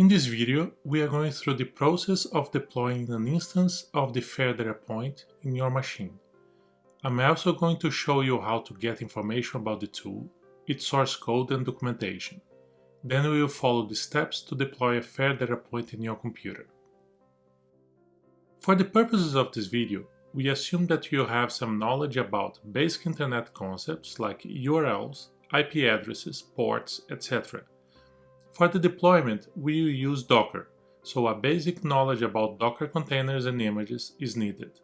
In this video, we are going through the process of deploying an instance of the Fair Point in your machine. I'm also going to show you how to get information about the tool, its source code and documentation. Then we will follow the steps to deploy a Fair Point in your computer. For the purposes of this video, we assume that you have some knowledge about basic internet concepts like URLs, IP addresses, ports, etc. For the deployment, we will use Docker, so a basic knowledge about Docker containers and images is needed.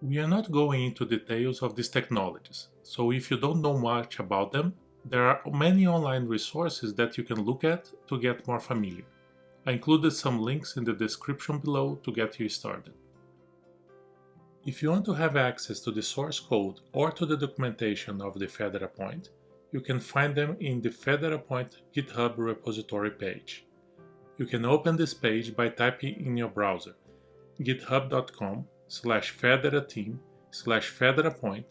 We are not going into details of these technologies, so if you don't know much about them, there are many online resources that you can look at to get more familiar. I included some links in the description below to get you started. If you want to have access to the source code or to the documentation of the FAIR Data Point, you can find them in the FAIR Data Point GitHub repository page. You can open this page by typing in your browser github.com slash fairdatateam slash fairdatapoint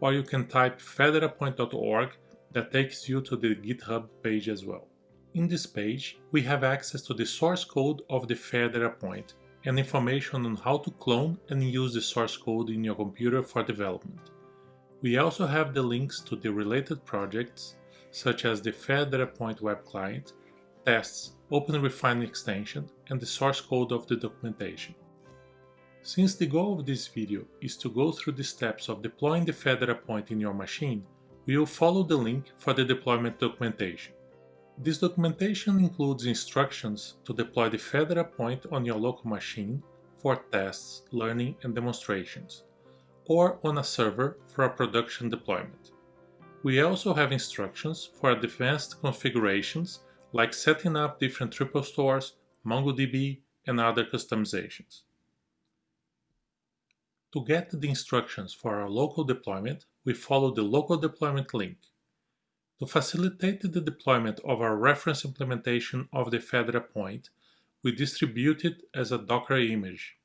or you can type fairdatapoint.org that takes you to the GitHub page as well. In this page, we have access to the source code of the FAIR Data Point and information on how to clone and use the source code in your computer for development. We also have the links to the related projects, such as the FAIR Data Point web client, tests, OpenRefine extension, and the source code of the documentation. Since the goal of this video is to go through the steps of deploying the FAIR Data Point in your machine, we will follow the link for the deployment documentation. This documentation includes instructions to deploy the FAIR Data Point on your local machine for tests, learning and demonstrations or on a server for a production deployment. We also have instructions for advanced configurations like setting up different triple stores, MongoDB, and other customizations. To get the instructions for our local deployment, we follow the local deployment link. To facilitate the deployment of our reference implementation of the FAIR Data Point, we distribute it as a Docker image.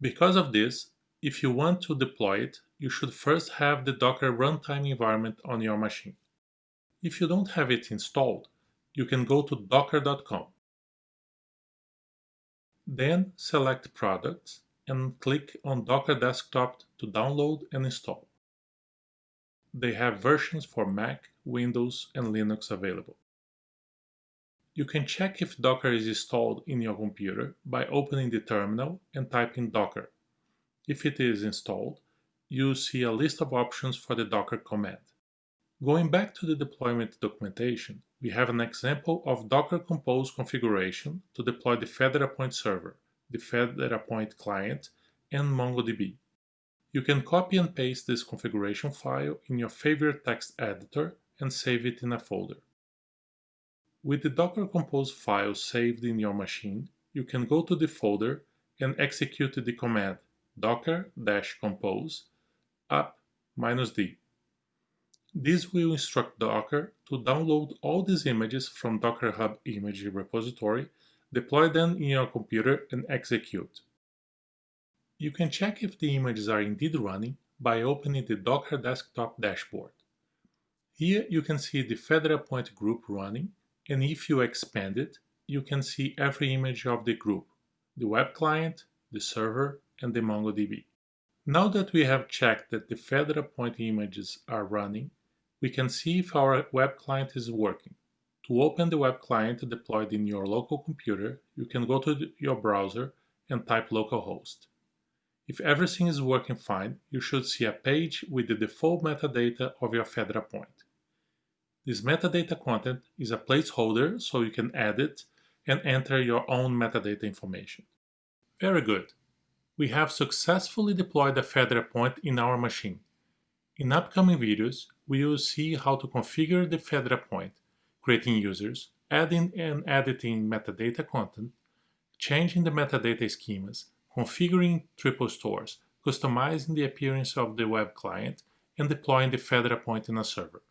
Because of this, if you want to deploy it, you should first have the Docker runtime environment on your machine. If you don't have it installed, you can go to docker.com. Then select Products and click on Docker Desktop to download and install. They have versions for Mac, Windows, and Linux available. You can check if Docker is installed in your computer by opening the terminal and typing Docker. If it is installed, you'll see a list of options for the Docker command. Going back to the deployment documentation, we have an example of Docker Compose configuration to deploy the FAIR Data Point server, the FAIR Data Point client, and MongoDB. You can copy and paste this configuration file in your favorite text editor and save it in a folder. With the Docker Compose file saved in your machine, you can go to the folder and execute the command docker-compose up -d. This will instruct Docker to download all these images from Docker Hub image repository, deploy them in your computer and execute. You can check if the images are indeed running by opening the Docker Desktop dashboard. Here you can see the FAIR Data Point group running, and if you expand it, you can see every image of the group, the web client, the server, and the MongoDB. Now that we have checked that the FAIR Data Point images are running, we can see if our web client is working. To open the web client deployed in your local computer, you can go to your browser and type localhost. If everything is working fine, you should see a page with the default metadata of your FAIR Data Point. This metadata content is a placeholder so you can add it and enter your own metadata information. Very good we have successfully deployed the FAIR Data Point in our machine. In upcoming videos, we will see how to configure the FAIR Data Point, creating users, adding and editing metadata content, changing the metadata schemas, configuring triple stores, customizing the appearance of the web client, and deploying the FAIR Data Point in a server.